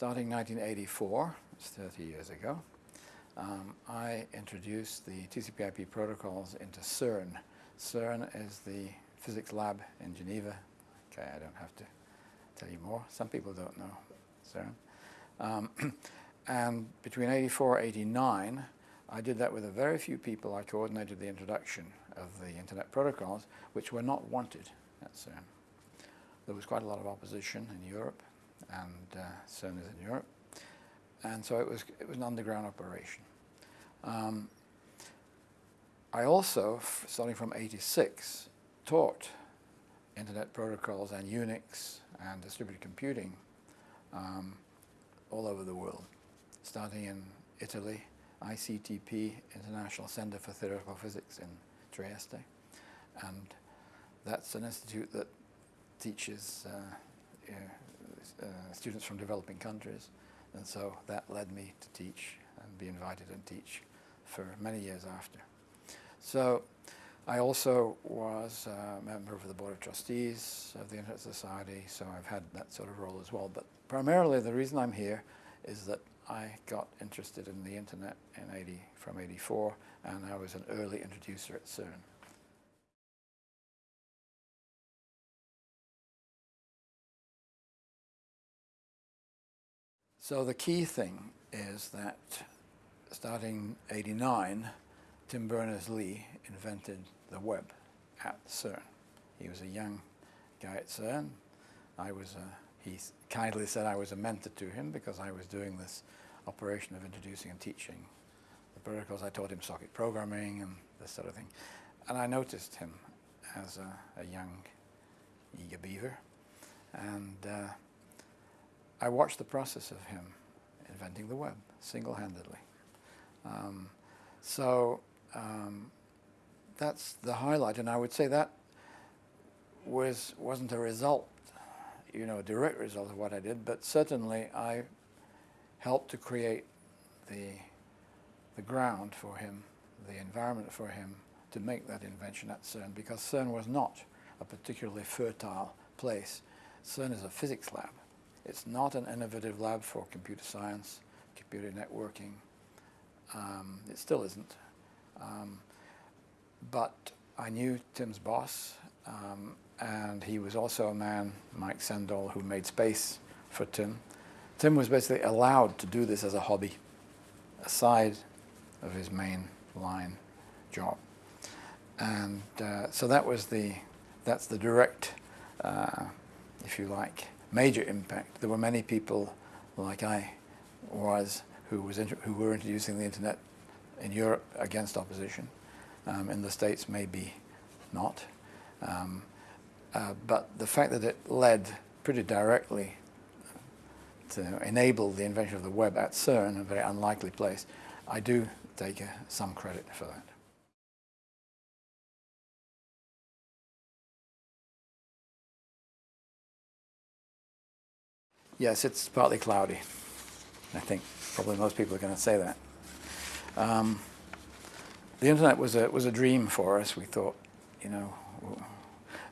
starting 1984, it's 30 years ago, um, I introduced the TCP/IP protocols into CERN. CERN is the physics lab in Geneva. Okay, I don't have to tell you more. Some people don't know CERN. Um, and between 84 and 89, I did that with a very few people. I coordinated the introduction of the Internet protocols, which were not wanted at CERN. There was quite a lot of opposition in Europe, and uh, CERN in Europe. And so it was, it was an underground operation. Um, I also, starting from 86, taught Internet protocols and Unix and distributed computing um, all over the world, starting in Italy, ICTP, International Center for Theoretical Physics in Trieste. And that's an institute that teaches uh, uh, Uh, students from developing countries. And so that led me to teach and be invited and teach for many years after. So I also was a member of the Board of Trustees of the Internet Society, so I've had that sort of role as well. But primarily the reason I'm here is that I got interested in the Internet in 80, from 84, and I was an early introducer at CERN. So the key thing is that starting 89, Tim Berners-Lee invented the web at CERN. He was a young guy at CERN. I was a, he kindly said I was a mentor to him because I was doing this operation of introducing and teaching the protocols. I taught him socket programming and this sort of thing. And I noticed him as a, a young, eager beaver. And uh, I watched the process of him inventing the web single-handedly. Um, so um, that's the highlight, and I would say that was wasn't a result, you know, a direct result of what I did, but certainly I helped to create the the ground for him, the environment for him to make that invention at CERN, because CERN was not a particularly fertile place. CERN is a physics lab. It's not an innovative lab for computer science, computer networking, um, it still isn't. Um, but I knew Tim's boss, um, and he was also a man, Mike Sendall, who made space for Tim. Tim was basically allowed to do this as a hobby, aside of his main line job. And uh, so that was the, that's the direct, uh, if you like, major impact. There were many people like I was who, was who were introducing the internet in Europe against opposition. Um, in the States, maybe not. Um, uh, but the fact that it led pretty directly to enable the invention of the web at CERN, a very unlikely place, I do take uh, some credit for that. Yes, it's partly cloudy, I think. Probably most people are going to say that. Um, the internet was a, was a dream for us. We thought, you know,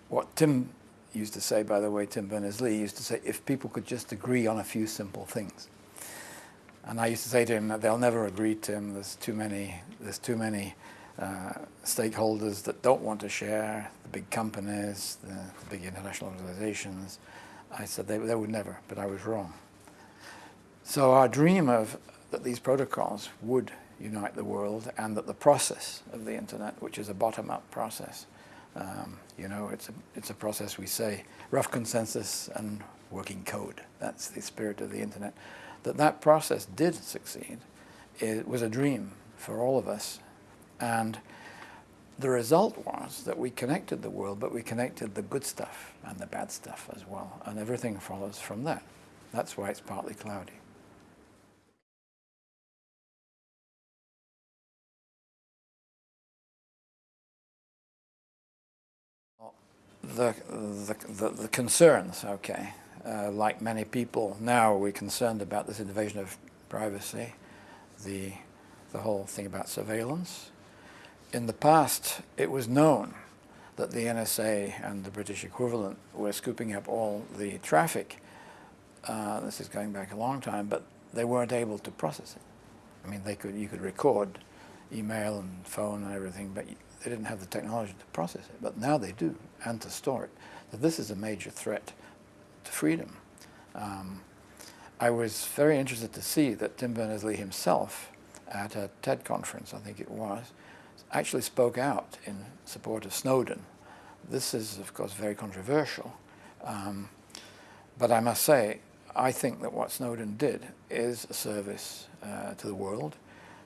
what Tim used to say, by the way, Tim Berners-Lee used to say, if people could just agree on a few simple things. And I used to say to him that they'll never agree, Tim. There's too many, there's too many uh, stakeholders that don't want to share, the big companies, the, the big international organizations. I said they, they would never, but I was wrong. So our dream of that these protocols would unite the world and that the process of the internet, which is a bottom-up process, um, you know, it's a, it's a process we say, rough consensus and working code. That's the spirit of the internet. That that process did succeed. It was a dream for all of us. And the result was that we connected the world, but we connected the good stuff and the bad stuff as well. And everything follows from that. That's why it's partly cloudy. the, the, the, the concerns, okay. Uh, like many people now, we're concerned about this invasion of privacy, the, the whole thing about surveillance. In the past, it was known that the NSA and the British equivalent were scooping up all the traffic uh, this is going back a long time, but they weren't able to process it. I mean, they could, you could record email and phone and everything, but they didn't have the technology to process it. But now they do, and to store it. So this is a major threat to freedom. Um, I was very interested to see that Tim Berners-Lee himself, at a TED conference, I think it was, actually spoke out in support of Snowden. This is, of course, very controversial. Um, but I must say, I think that what Snowden did is a service uh, to the world.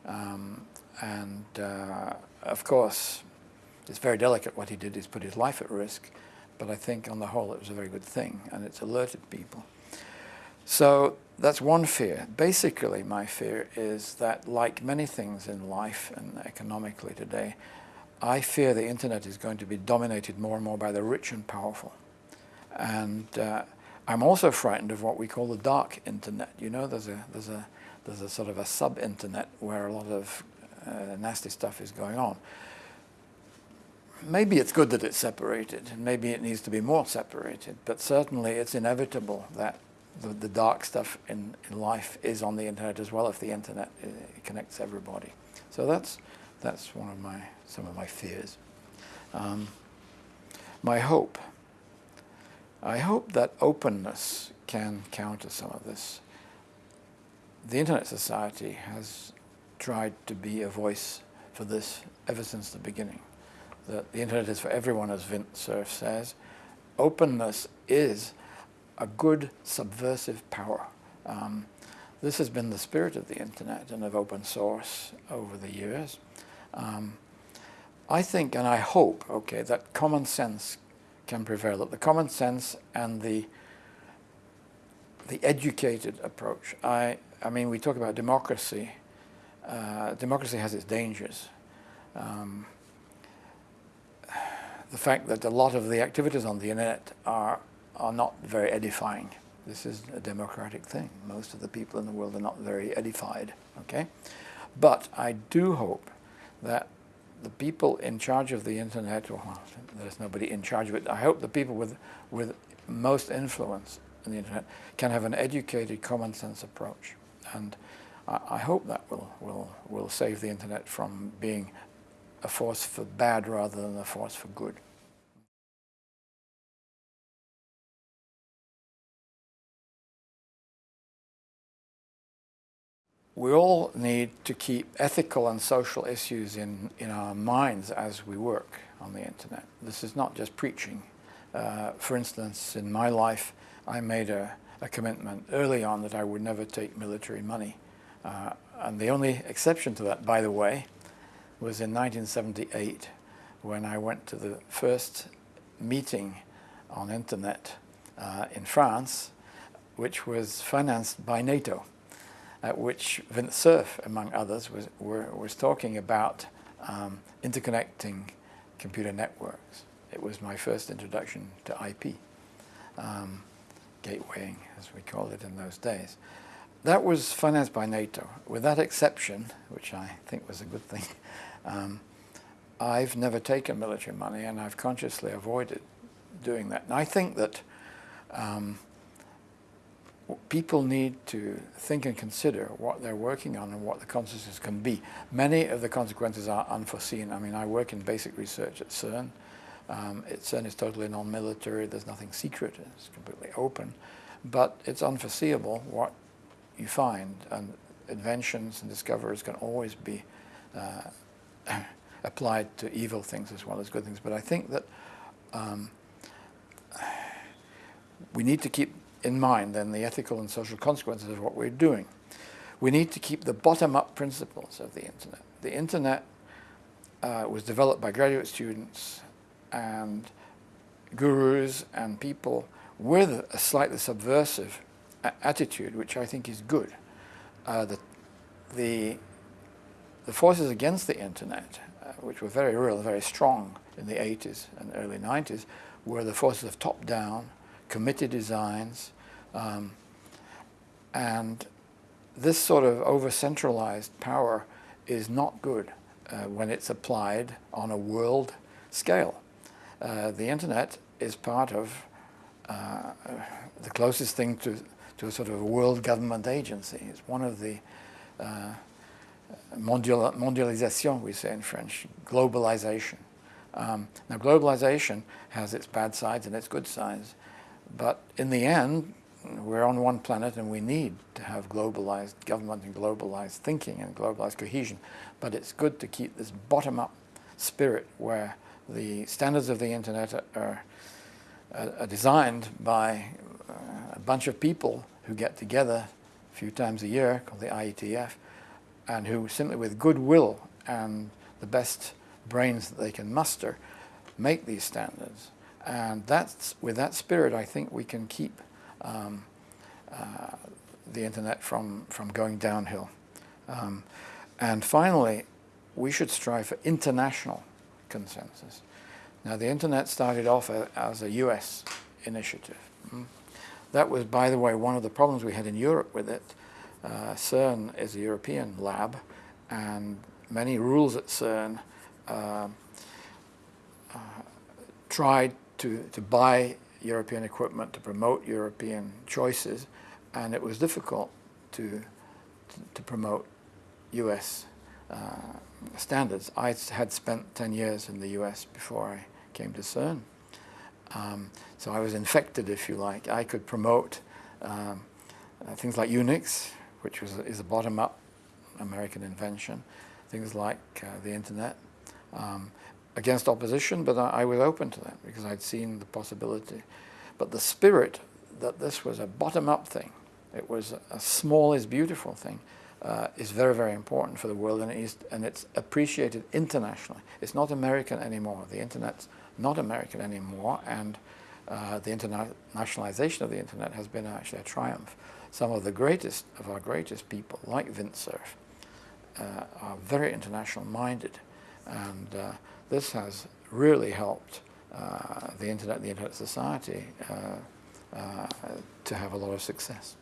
Um, and uh, of course, it's very delicate what he did, is put his life at risk. But I think on the whole it was a very good thing and it's alerted people. So that's one fear. Basically, my fear is that like many things in life and economically today, I fear the internet is going to be dominated more and more by the rich and powerful. And uh, I'm also frightened of what we call the dark internet. You know, there's a, there's a, there's a sort of a sub-internet where a lot of uh, nasty stuff is going on. Maybe it's good that it's separated, and maybe it needs to be more separated, but certainly it's inevitable that the, the dark stuff in, in life is on the internet as well if the internet uh, connects everybody. So that's, that's one of my, some of my fears. Um, my hope I hope that openness can counter some of this. The Internet Society has tried to be a voice for this ever since the beginning. That the Internet is for everyone, as Vint Cerf says. Openness is a good subversive power. Um, this has been the spirit of the Internet and of open source over the years. Um, I think and I hope, okay, that common sense can prevail, that the common sense and the the educated approach. I, I mean, we talk about democracy. Uh, democracy has its dangers. Um, the fact that a lot of the activities on the internet are, are not very edifying. This is a democratic thing. Most of the people in the world are not very edified, okay? But I do hope that the people in charge of the internet, well, there's nobody in charge of it, I hope the people with, with most influence in the internet can have an educated, common sense approach. And I, I hope that will, will, will save the internet from being a force for bad rather than a force for good. We all need to keep ethical and social issues in, in our minds as we work on the internet. This is not just preaching. Uh, for instance, in my life, I made a, a, commitment early on that I would never take military money. Uh, and the only exception to that, by the way, was in 1978 when I went to the first meeting on internet uh, in France, which was financed by NATO at which Vint Cerf, among others, was, were, was talking about um, interconnecting computer networks. It was my first introduction to IP, um, gatewaying, as we called it in those days. That was financed by NATO. With that exception, which I think was a good thing, um, I've never taken military money and I've consciously avoided doing that. And I think that um, people need to think and consider what they're working on and what the consequences can be. Many of the consequences are unforeseen. I mean, I work in basic research at CERN. Um, it, CERN is totally non-military. There's nothing secret. It's completely open. But it's unforeseeable what you find. And inventions and discoveries can always be uh, applied to evil things as well as good things. But I think that um, we need to keep in mind then the ethical and social consequences of what we're doing. We need to keep the bottom-up principles of the internet. The internet uh, was developed by graduate students and gurus and people with a slightly subversive attitude, which I think is good. Uh, the, the, the, forces against the internet, uh, which were very real, very strong in the 80s and early 90s, were the forces of top-down, committee designs, um, and this sort of over-centralized power is not good uh, when it's applied on a world scale. Uh, the internet is part of uh, the closest thing to, to a sort of a world government agency. It's one of the uh, mondial, mondialisation, we say in French, globalization. Um, now, globalization has its bad sides and its good sides, but in the end, we're on one planet and we need to have globalized government and globalized thinking and globalized cohesion. But it's good to keep this bottom-up spirit where the standards of the internet are, are, designed by uh, a bunch of people who get together a few times a year, called the IETF, and who simply with goodwill and the best brains that they can muster make these standards. And that's, with that spirit, I think we can keep um, uh, the internet from, from going downhill. Um, and finally, we should strive for international consensus. Now, the internet started off a, as a US initiative. Mm. That was, by the way, one of the problems we had in Europe with it. Uh, CERN is a European lab, and many rules at CERN uh, uh, tried to, to buy European equipment to promote European choices, and it was difficult to, to, to promote US uh, standards. I had spent 10 years in the US before I came to CERN. Um, so I was infected, if you like. I could promote um, uh, things like Unix, which was, is a bottom-up American invention, things like uh, the internet, um, against opposition, but I, I, was open to that because I'd seen the possibility. But the spirit that this was a bottom-up thing, it was a, small is beautiful thing, uh, is very, very important for the world and, it is, and it's appreciated internationally. It's not American anymore. The internet's not American anymore and uh, the internationalization of the internet has been actually a triumph. Some of the greatest of our greatest people, like Vint Cerf, uh, are very international minded and uh, this has really helped uh, the internet, the internet society uh, uh, to have a lot of success.